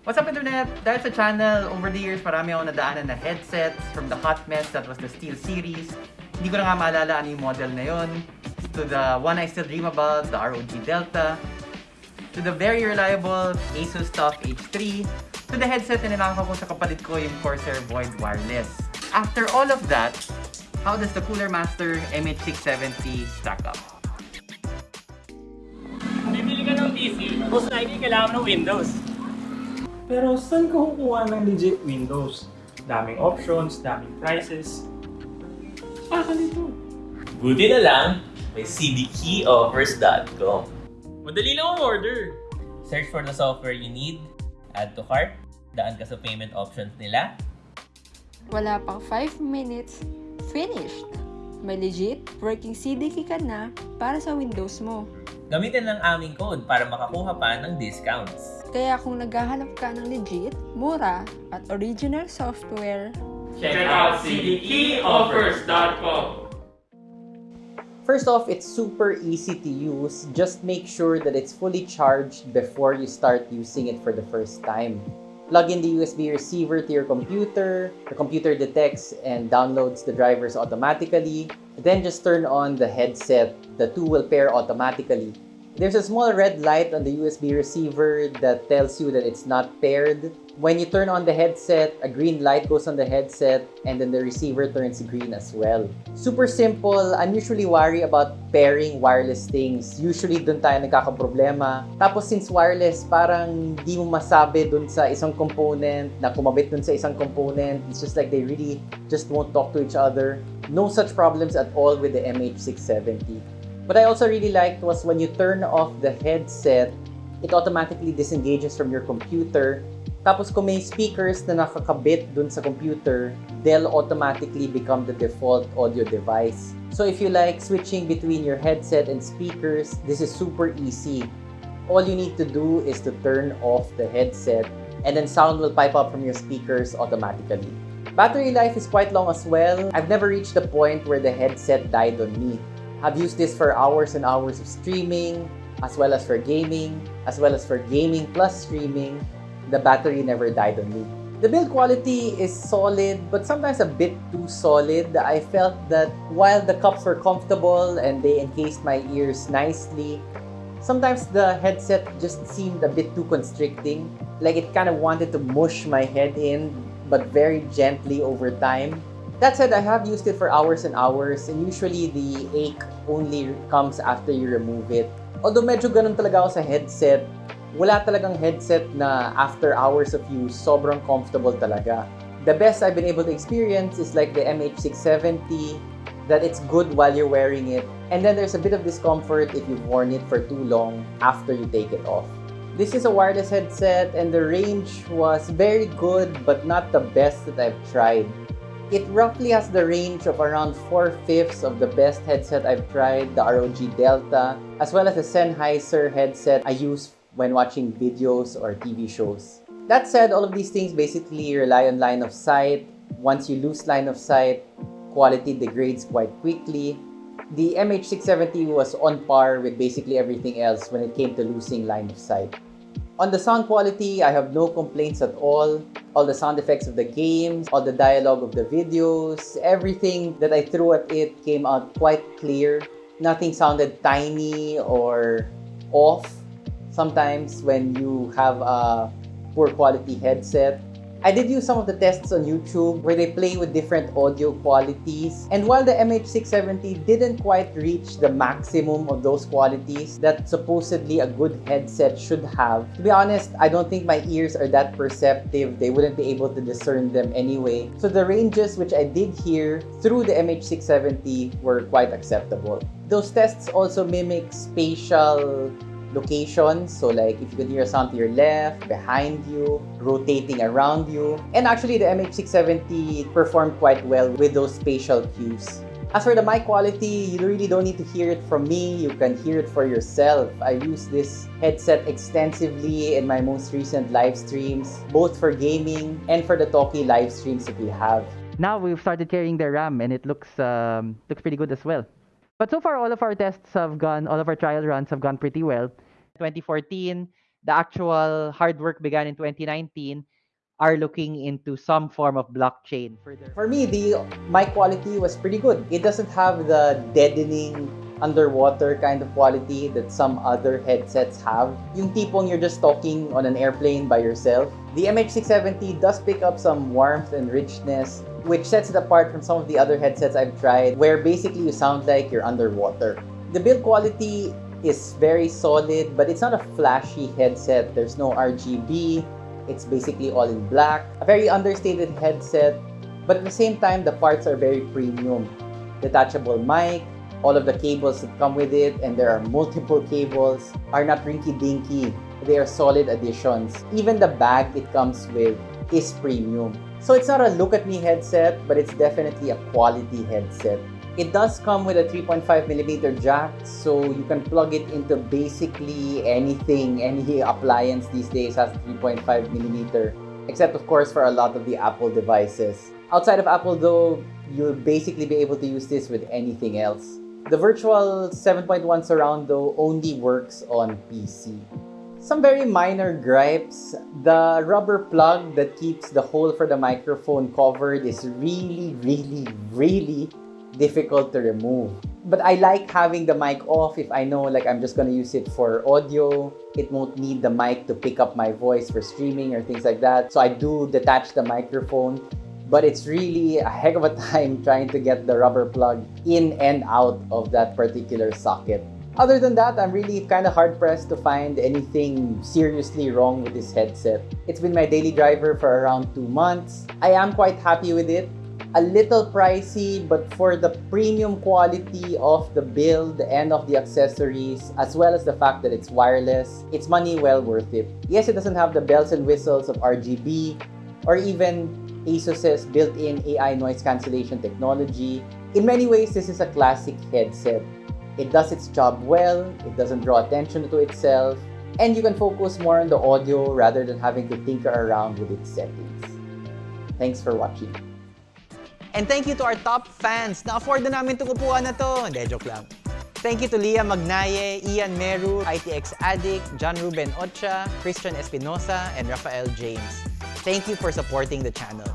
What's up internet? Dahil sa channel, over the years marami ako nadaanan na headsets from the hot mess that was the Steel series. Hindi ko na nga maalala ano yung model na yon. To the one I still dream about, the ROG Delta. To the very reliable Asus TUF H3. To the headset na ninakaw ko sa kapatid ko yung Corsair Void Wireless. After all of that, how does the Cooler Master MH670 stack up? Bibili ka ng PC, most likely kailangan ng Windows. Pero saan ka kukuha ng legit Windows? Daming options, daming prices. Ah, nito. Buti na lang, may cdkeyoffers.com. Madali lang ang order. Search for the software you need, add to cart, daan ka sa payment options nila. Wala pang 5 minutes, finished! May legit working CDK ka na para sa Windows mo. Gamitin ang aming code para makakuha pa ng discounts. Kaya kung naghahanap ka ng legit, mura, at original software, Check out cdkeyoffers.com. First off, it's super easy to use. Just make sure that it's fully charged before you start using it for the first time. Plug in the USB receiver to your computer. The computer detects and downloads the drivers automatically. Then just turn on the headset. The two will pair automatically. There's a small red light on the USB receiver that tells you that it's not paired. When you turn on the headset, a green light goes on the headset and then the receiver turns green as well. Super simple. I'm usually worried about pairing wireless things. Usually dun tayo nagkakaproblema. Tapos since wireless, parang di mo masabi dun sa isang component na kumabit dun sa isang component. It's just like they really just won't talk to each other. No such problems at all with the MH670. What I also really liked was when you turn off the headset, it automatically disengages from your computer. Tapos kung may speakers na nakakabit dun sa computer, they'll automatically become the default audio device. So if you like switching between your headset and speakers, this is super easy. All you need to do is to turn off the headset and then sound will pipe up from your speakers automatically. Battery life is quite long as well. I've never reached the point where the headset died on me. I've used this for hours and hours of streaming, as well as for gaming, as well as for gaming plus streaming. The battery never died on me. The build quality is solid, but sometimes a bit too solid. I felt that while the cups were comfortable and they encased my ears nicely, sometimes the headset just seemed a bit too constricting. Like it kind of wanted to mush my head in, but very gently over time. That said, I have used it for hours and hours, and usually the ache only comes after you remove it. Although medyo ganun talaga ako sa headset, wala talagang headset na after hours of use, sobrang comfortable talaga. The best I've been able to experience is like the MH670, that it's good while you're wearing it, and then there's a bit of discomfort if you've worn it for too long after you take it off. This is a wireless headset, and the range was very good, but not the best that I've tried. It roughly has the range of around 4 fifths of the best headset I've tried, the ROG Delta, as well as the Sennheiser headset I use when watching videos or TV shows. That said, all of these things basically rely on line of sight. Once you lose line of sight, quality degrades quite quickly. The MH670 was on par with basically everything else when it came to losing line of sight. On the sound quality, I have no complaints at all. All the sound effects of the games, all the dialogue of the videos, everything that I threw at it came out quite clear. Nothing sounded tiny or off sometimes when you have a poor quality headset. I did use some of the tests on YouTube where they play with different audio qualities. And while the MH670 didn't quite reach the maximum of those qualities that supposedly a good headset should have, to be honest, I don't think my ears are that perceptive. They wouldn't be able to discern them anyway. So the ranges which I did hear through the MH670 were quite acceptable. Those tests also mimic spatial locations. So like if you can hear a sound to your left, behind you, rotating around you. And actually the MH670 performed quite well with those spatial cues. As for the mic quality, you really don't need to hear it from me. You can hear it for yourself. I use this headset extensively in my most recent live streams, both for gaming and for the talkie live streams that we have. Now we've started carrying the RAM and it looks um, looks pretty good as well. But so far, all of our tests have gone, all of our trial runs have gone pretty well. 2014, the actual hard work began in 2019, are looking into some form of blockchain for their For me, the mic quality was pretty good. It doesn't have the deadening underwater kind of quality that some other headsets have. Yung tipong you're just talking on an airplane by yourself. The MH670 does pick up some warmth and richness, which sets it apart from some of the other headsets I've tried, where basically you sound like you're underwater. The build quality is very solid, but it's not a flashy headset. There's no RGB. It's basically all in black. A very understated headset, but at the same time, the parts are very premium. Detachable mic, all of the cables that come with it, and there are multiple cables, are not rinky-dinky. They are solid additions. Even the bag it comes with is premium. So it's not a look at me headset, but it's definitely a quality headset. It does come with a 3.5mm jack, so you can plug it into basically anything, any appliance these days has 3.5mm, except of course for a lot of the Apple devices. Outside of Apple though, you'll basically be able to use this with anything else. The virtual 7.1 surround though only works on PC. Some very minor gripes. The rubber plug that keeps the hole for the microphone covered is really, really, really difficult to remove. But I like having the mic off if I know like I'm just gonna use it for audio. It won't need the mic to pick up my voice for streaming or things like that. So I do detach the microphone. But it's really a heck of a time trying to get the rubber plug in and out of that particular socket. Other than that, I'm really kind of hard pressed to find anything seriously wrong with this headset. It's been my daily driver for around two months. I am quite happy with it a little pricey, but for the premium quality of the build and of the accessories, as well as the fact that it's wireless, it's money well worth it. Yes, it doesn't have the bells and whistles of RGB or even Asus's built-in AI noise cancellation technology. In many ways, this is a classic headset. It does its job well, it doesn't draw attention to itself, and you can focus more on the audio rather than having to tinker around with its settings. Thanks for watching. And thank you to our top fans. Na-afford na namin itong upuan na to. Hindi, joke lang. Thank you to Leah Magnaye, Ian Meru, ITX Addict, John Ruben Ocha, Christian Espinosa, and Rafael James. Thank you for supporting the channel.